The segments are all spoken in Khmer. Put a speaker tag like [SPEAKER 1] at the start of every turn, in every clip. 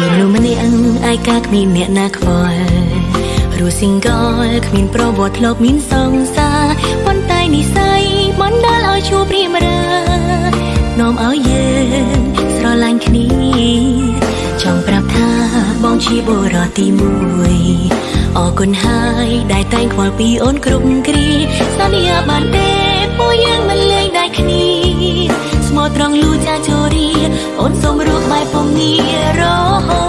[SPEAKER 1] ពីមនុស្សម្នាក់ឯកាគ្មានអ្នកណាខ្វល់រស់ single គ្មានប្រវត្តិធ្លាប់មានសង្សារប៉ុន្តែនិស័យបណ្ដាលឲ្យជួបព្រាមរានាំឲ្យយើងស្រឡាញ់គ្នាចង់ប្រាប់ថាបងជាបុរសទី1អរគុណហើយដែលតែងខ្វល់ពីអូនគ្រប់គ្រាសន្យាបានទេពួកយើងមិនលេងដែរគ្នាស្មោះត្រង់លូចាជូរី អូនសូមរស់បែបពងងាររហូ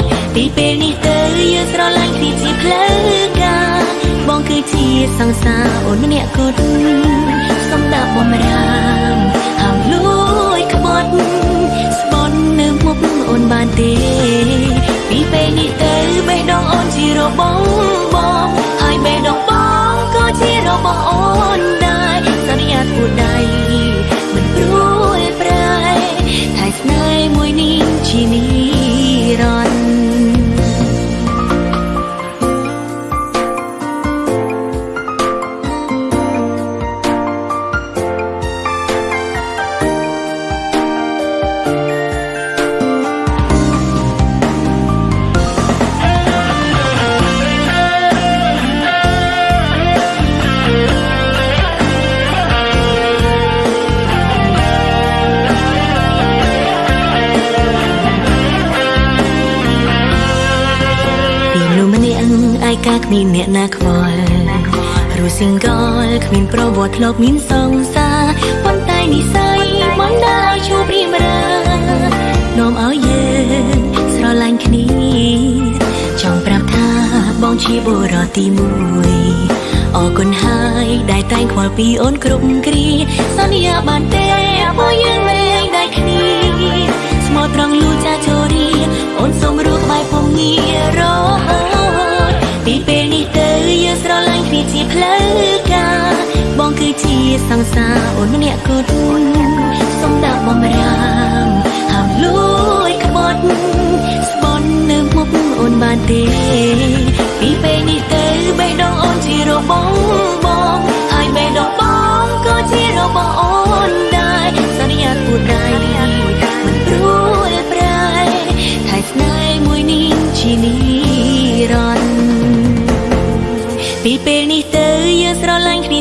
[SPEAKER 1] តពីពេលនេះទៅយើងស្រឡាញ់គ្នាជាផ្លូវការបងគឺជាសង្សារអូនម្នាក់គត់សូមដាក់បំរា នាក់ឯកាគ្មានអ្នកណាខ្វល់រស់ single គ្មានប្រវត្តិធ្លាប់មានសង្សារប៉ុន្តែនិស័យបណ្ដាលឲ្យជួបព្រាមរានាំឲ្យយើងស្រឡាញ់គ្នាចង់ប្រាប់ថាបងជាបុរសទី1អរគុណហើយដែលតែងខ្វល់ពីអូនគ្រប់គ្រាសន្យាបានទេពួកយើងមិនលេងដែរគ្នាស្មោះត្រង់លូចាជូរីអូនសូមរស់ក្បែរពងងាររ សង្សារអូនម្នាក់គត់សូមដាក់បំរាមហាមលួយក្បត់ស្បន់នៅមុខអូនបានទេពីពេលនេះទៅបេះដូងអូនជារបស់បងហើយបេះដូងបងក៏ជារបស់អូនដែរសន្យាពួតដៃមិនព្រួយប្រែថៃស្នេហ៍មួយនេះជានិរន្តរ៍ពីពេលនេះ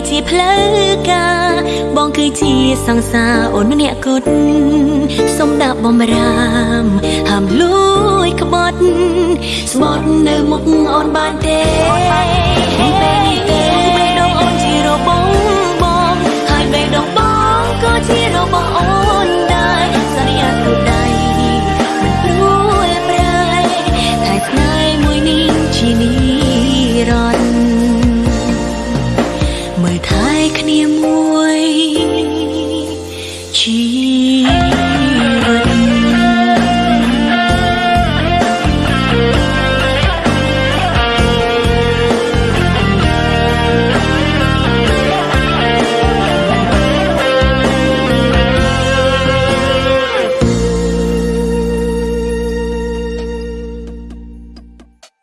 [SPEAKER 1] ជាផ្លូវការ បងគឺជាសង្សារអូនម្នាក់គត់សូមដាក់បំរាមហាមលួយក្បត់ស្បត់នៅមុខអូនបានទេពីពេលនេះ